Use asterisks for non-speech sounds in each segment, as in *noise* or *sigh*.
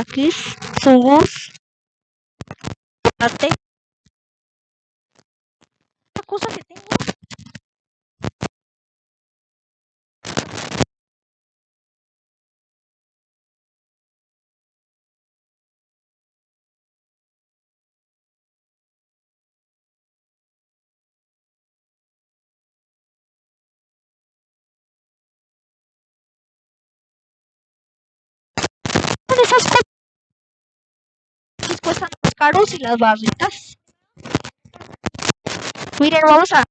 taquis, jugos, ate. La cosa que tengo esas cosas cuestan más caros y las barritas. Miren, vamos a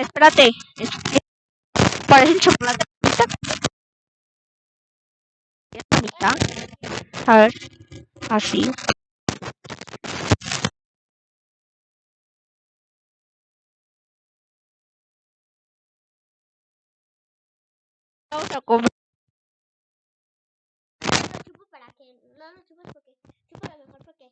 Espérate. Parece chocolate. A ver. Así. Vamos para que. No lo porque. Chupo lo mejor porque.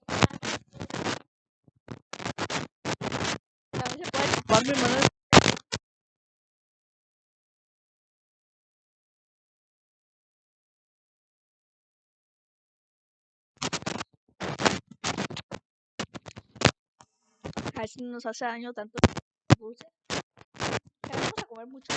A ver si nos hace daño tanto dulce. Vamos a comer mucho.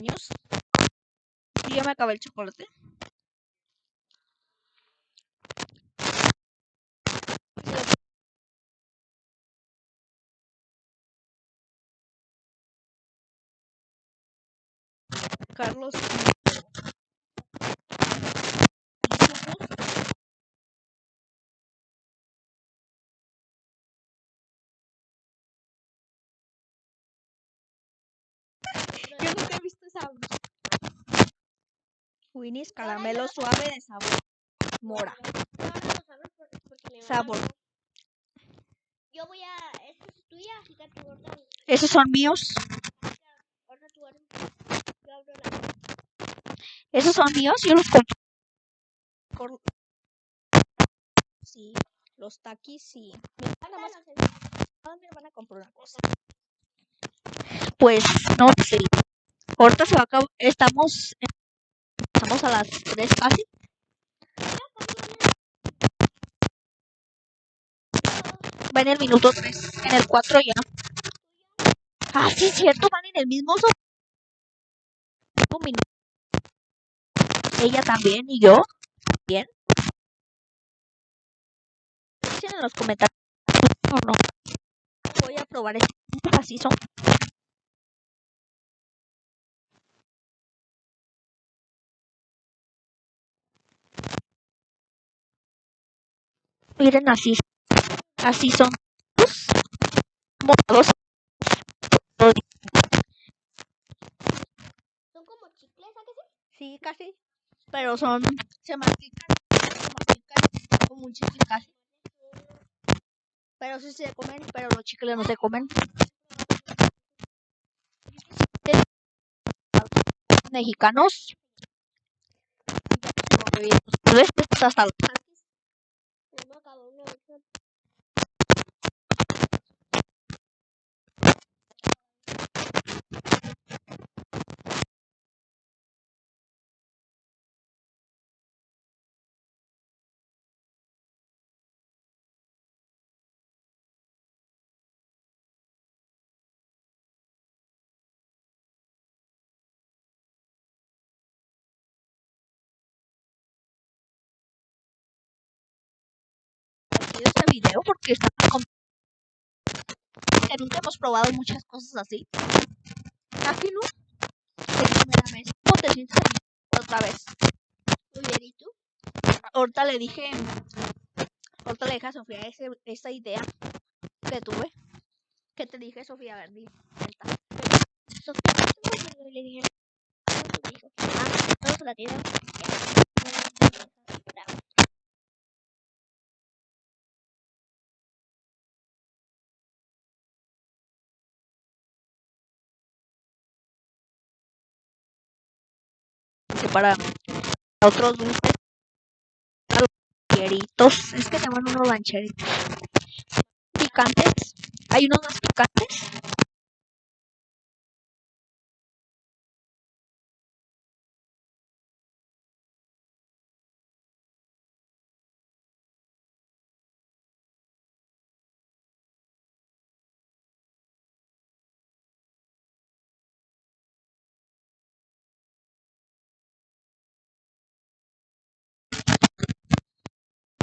años y ya me acabé el chocolate. Carlos Yo nunca he visto esa Winnie's caramelo suave de sabor mora. Sabor. Yo voy a. Esta es tuya, así que tú Esos son míos. Esos son míos, yo los compro. Sí, los taquis sí. Mi hermana más. Mi hermana compró una cosa. Pues no sé. Ahorita se va a acabar. Estamos. Estamos a las 3 casi. Va en el minuto 3. En el 4 ya. Ah, sí, es cierto, van en el mismo minuto. Ella también y yo también. Dicen en los comentarios o no. Voy a probar este. Así son. Miren así. Así son. Morados. ¿Son como chicles, ¿a que sí? Sí, casi. Pero son. Se mastican. Se mastican como un chicle casi. Pero sí se comen, pero los chicles no se comen. Mexicanos. Hasta este video porque está que nunca hemos probado muchas cosas así. Aquí no. ¿Cómo te sientes otra vez? Muy bien, ¿y tú? Ahorita le dije, ahorita le dije a Sofía ese, esa idea que tuve. ¿Qué te dije, Sofía? A ver. Sofía, ¿cómo le dije? Ah. Para otros dulces. Rancheritos es que se llaman unos rancheritos. Picantes. Hay unos más picantes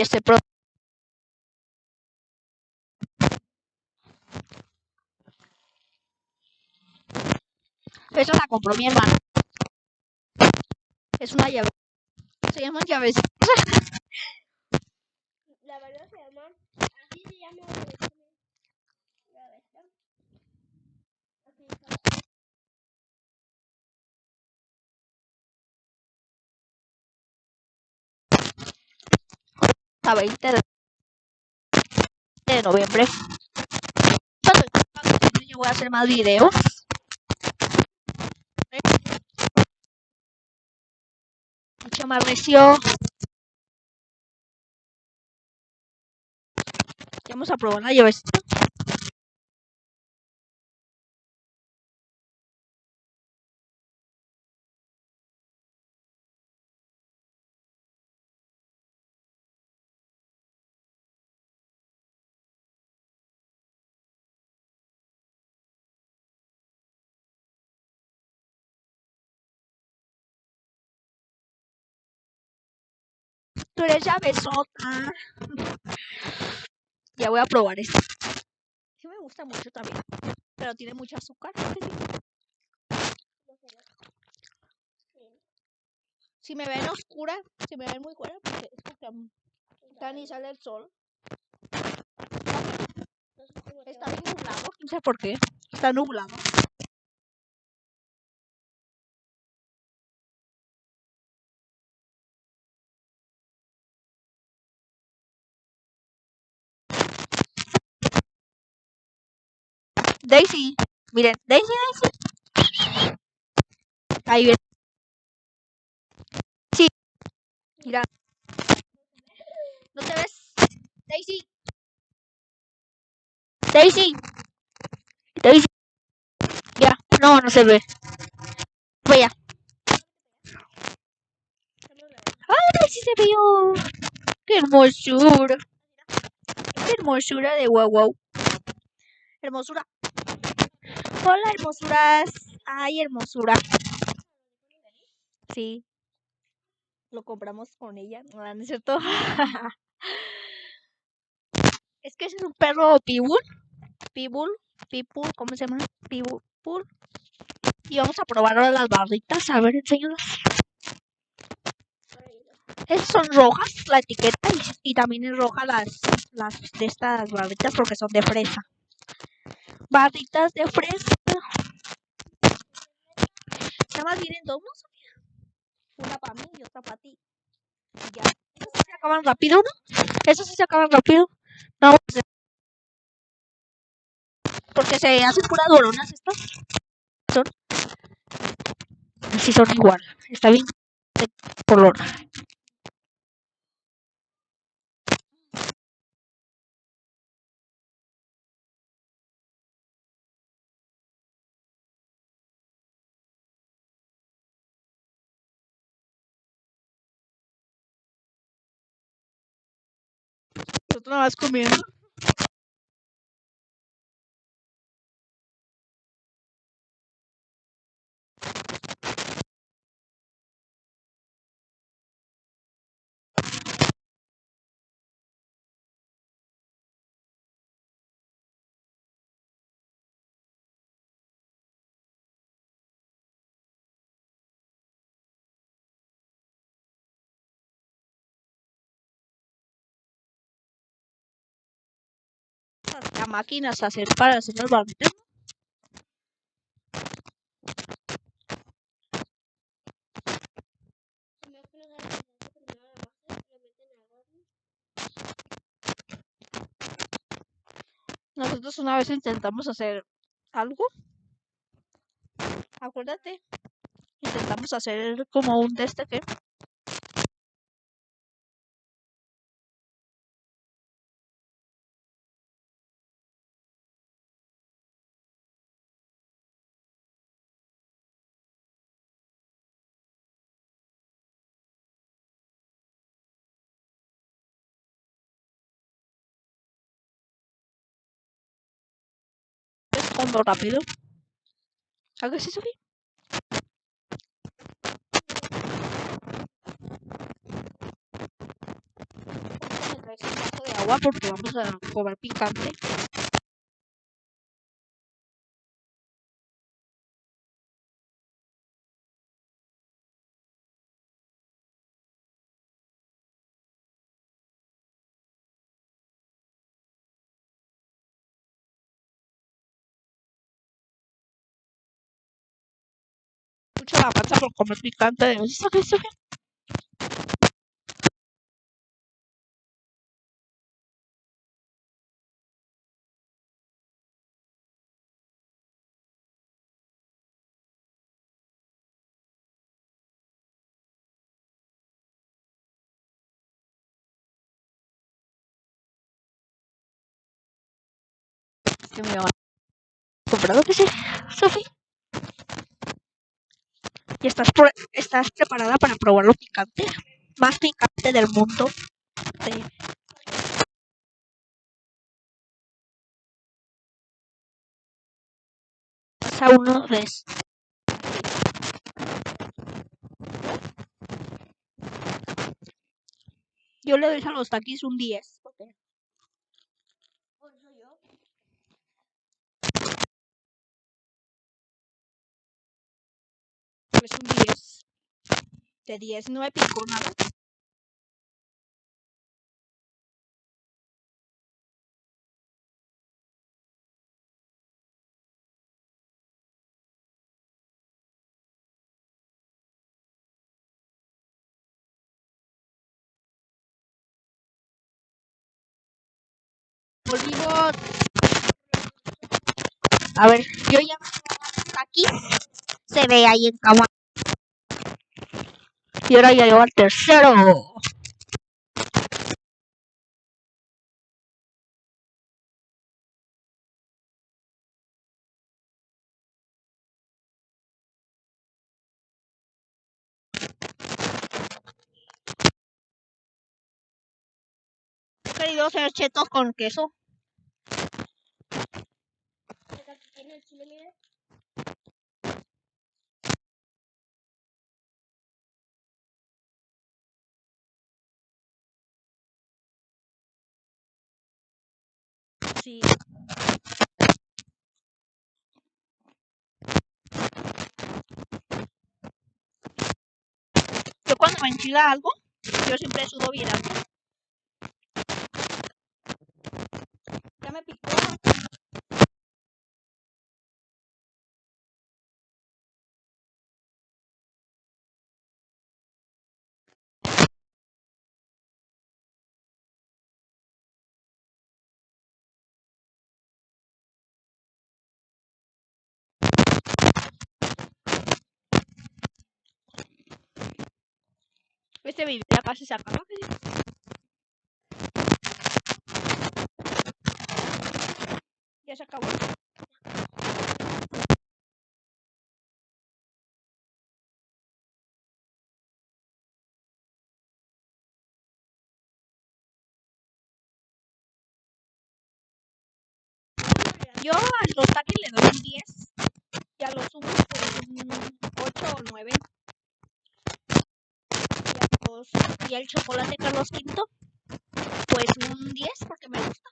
este pro Esa la compró mi hermano. Es una llave. Se llaman llaves. La verdad se llama, así se llama. La verdad. Así está. A 20 de, noviembre. Yo voy a hacer más videos. Mucho más recio. Vamos a probar la llavecita. Tú eres llavesota. Ya voy a probar esta. Sí me gusta mucho también. Pero tiene mucho azúcar. Si me ven oscura, si me ven muy oscura, porque es porque ni sale el sol. Está bien nublado. No sé por qué. Está nublado. Daisy. Miren, Daisy, Daisy. Ahí viene. Sí. Mira. ¿No te ves? Daisy. Daisy. Daisy. Ya. No, no se ve. Vaya. ¡Ay, Daisy se vio! ¡Qué hermosura! ¡Qué hermosura de guau guau! Hermosura. Hola, hermosuras. Ay, hermosura. Sí. Lo compramos con ella. No, no es cierto. *laughs* es que ese es un perro pitbull. Pitbull. Pitbull. ¿Cómo se llama? Pitbull. Y vamos a probar ahora las barritas. A ver, enséñalas. Esas son rojas, la etiqueta. Y, y también es roja las, las de estas barritas porque son de fresa. Barritas de fresa. Nada más vienen dos. Una para mí y otra para ti. Ya. Sí se acaban rápido, ¿no? Esas sí se acaban rápido. No, pues, porque se hacen puras doronas estas. Son. Sí, son igual. Está bien de color. Tú te la y lo meten al horno. Nosotros una vez intentamos hacer algo. Acuérdate. Intentamos hacer como un de Respondo rápido. ¿A qué sí, Sofía? Ahorita me traes un vaso de agua porque vamos a comer picante. Mucho la por comer picante. ¿Sí, Sofía? Sofía? que me comprado que sí, Sofi. ¿Y estás, estás preparada para probar lo picante? Más picante del mundo. Sí. Pasa uno vez. Yo le doy a los taquis un 10. Porque Por eso yo. Es un 10. De 10 no me picó nada. A ver, yo ya aquí se ve ahí en cama. Y ahora ya llevo al tercero. Chetos con queso. Yo cuando me enchila algo, yo siempre sudo bien Este casi se acaba. que sí. Ya se acabó. Yo a los taquis le doy un 10 y a los humos un 8 o 9. Y, al chocolate Carlos V pues un 10 porque me gusta.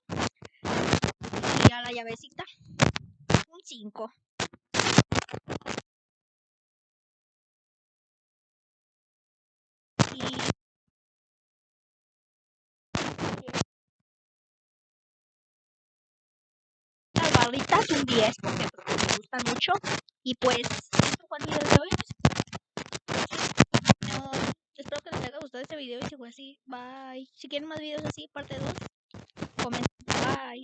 Y a la llavecita un 5. Y perritas un 10 porque pues, me gustan mucho. Y pues, esto fue el hoy. Gustado este video y si fue así, bye. Si quieren más videos así, parte 2, comenten. Bye.